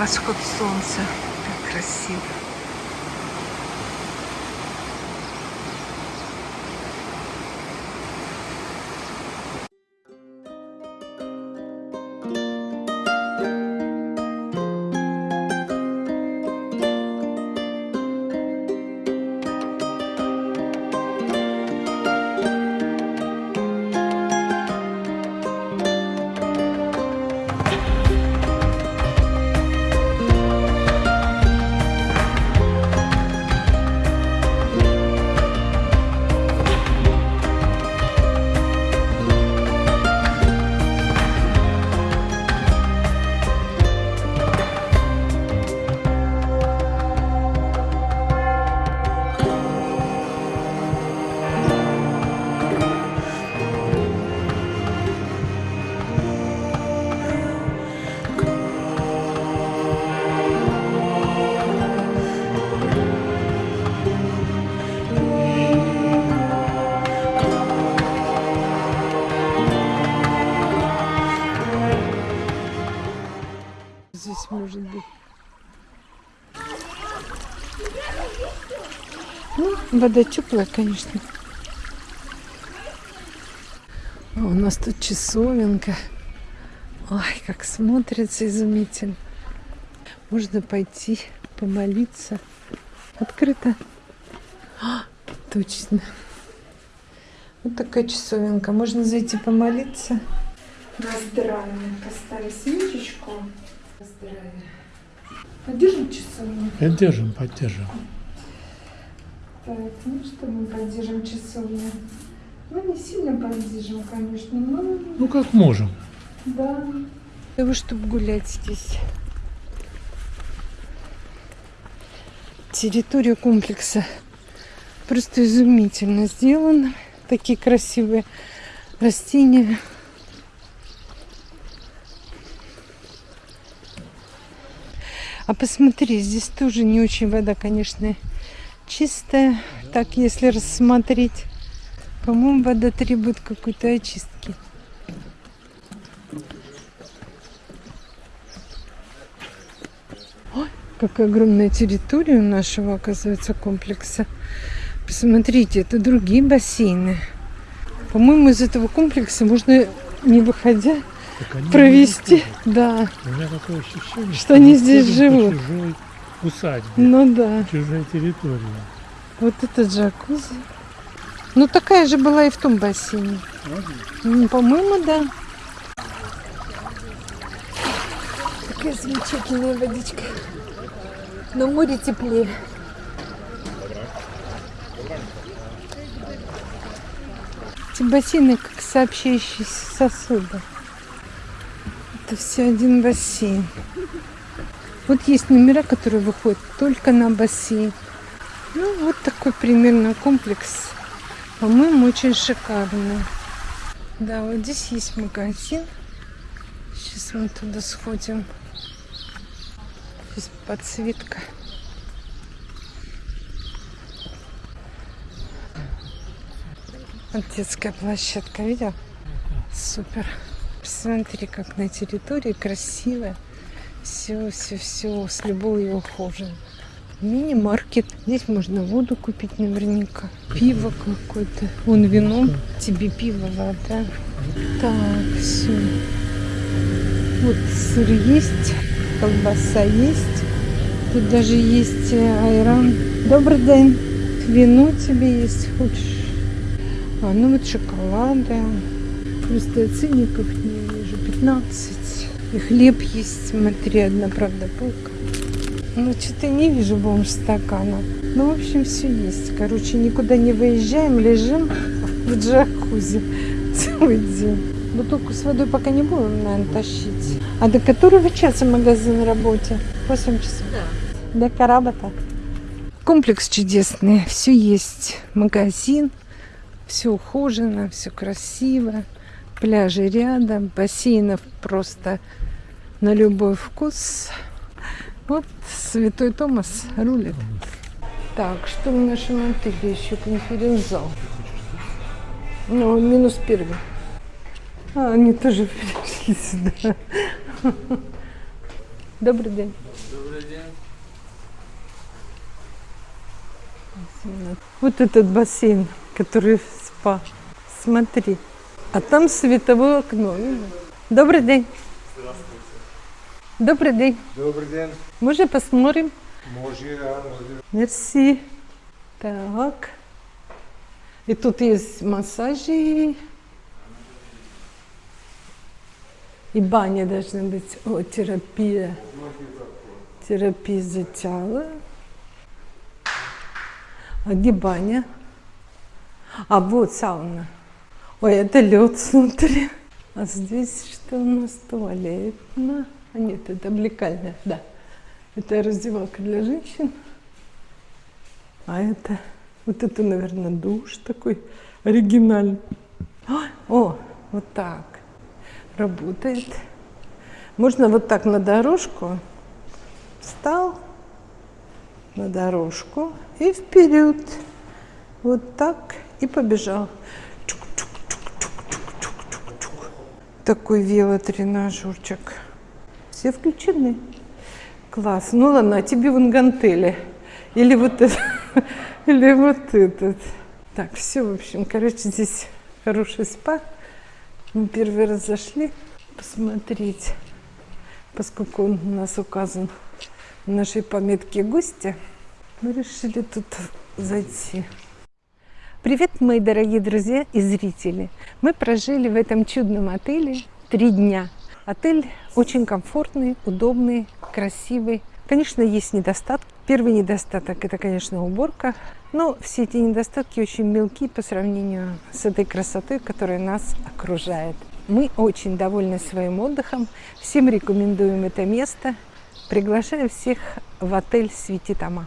Восход солнца. Как красиво. Ну, вода теплая, конечно. А у нас тут часовенка. Ой, как смотрится изумительно. Можно пойти помолиться. Открыто. А, точно. Вот такая часовенка. Можно зайти помолиться. На здравие. Поставить свечечку. На здравие. Поддержим часовню? Поддержим, поддержим. Так, ну что мы поддержим часовню? Ну, не сильно поддержим, конечно, но Ну, как можем. да. Того, чтобы гулять здесь. Территория комплекса просто изумительно сделана. Такие красивые растения. А посмотри, здесь тоже не очень вода, конечно, чистая. Так, если рассмотреть, по-моему, вода требует какой-то очистки. Ой, какая огромная территория у нашего, оказывается, комплекса. Посмотрите, это другие бассейны. По-моему, из этого комплекса можно, не выходя, они провести. не Да, У меня такое ощущение, Что они мы здесь живут. чужой усадьбе, ну да. чужой территории. Вот это джакузи. Ну, такая же была и в том бассейне. Ну, По-моему, да. Такая замечательная водичка. Но море теплее. Эти бассейны как сообщающиеся сосуды. Это все один бассейн. Вот есть номера, которые выходят только на бассейн. Ну, вот такой примерно комплекс. По-моему, очень шикарный. Да, вот здесь есть магазин. Сейчас мы туда сходим. Здесь подсветка. Вот детская площадка, видел? Супер. Посмотри, как на территории красиво. Все, все, все с любовью ухожено. Мини-маркет. Здесь можно воду купить наверняка. Пиво какое-то. Вон вино. Тебе пиво, вода. Так, все. Вот сыр есть, колбаса есть. Тут даже есть э, айран. Добрый день. Вино тебе есть, хочешь? А, ну вот шоколада. Просто ценников не вижу. 15. И хлеб есть. Смотри, одна, правда, полка. Ну, что-то не вижу бомж стакана. Ну, в общем, все есть. Короче, никуда не выезжаем, лежим в джакузи целый день. Бутылку с водой пока не будем, наверное, тащить. А до которого часа магазин работе? 8 часов? Да. До карабата. Комплекс чудесный. Все есть. Магазин. Все ухожено, все красиво пляжи рядом, бассейнов просто на любой вкус. Вот Святой Томас рулит. Так, что в нашем отеле еще конференц-зал? Ну, минус первый. А, они тоже пришли сюда. Добрый день. Добрый день. Вот этот бассейн, который в спа. Смотри. А там световое окно. Добрый день. Добрый день. Добрий день. Може посмотрим? Може, а, може. Мерси. Так. И тут есть массажи. И баня должна быть. О, терапия. Терапия за тело. А где баня? А вот сауна. Ой, это лед внутри. А здесь что у нас туалет? Ну, А нет, это облекальная, да. Это раздевалка для женщин. А это, вот это, наверное, душ такой оригинальный. О, вот так работает. Можно вот так на дорожку. Встал на дорожку и вперед. Вот так и побежал. Такой велотренажерчик. Все включены. Класс. Ну ладно, а тебе вон гантели. Или вот это, или вот этот. Так, все, в общем, короче, здесь хороший спа. Мы первый раз зашли посмотреть, поскольку он у нас указан в нашей пометке гостя. Мы решили тут зайти. Привет, мои дорогие друзья и зрители! Мы прожили в этом чудном отеле три дня. Отель очень комфортный, удобный, красивый. Конечно, есть недостатки. Первый недостаток – это, конечно, уборка. Но все эти недостатки очень мелки по сравнению с этой красотой, которая нас окружает. Мы очень довольны своим отдыхом. Всем рекомендуем это место. Приглашаю всех в отель Светитама.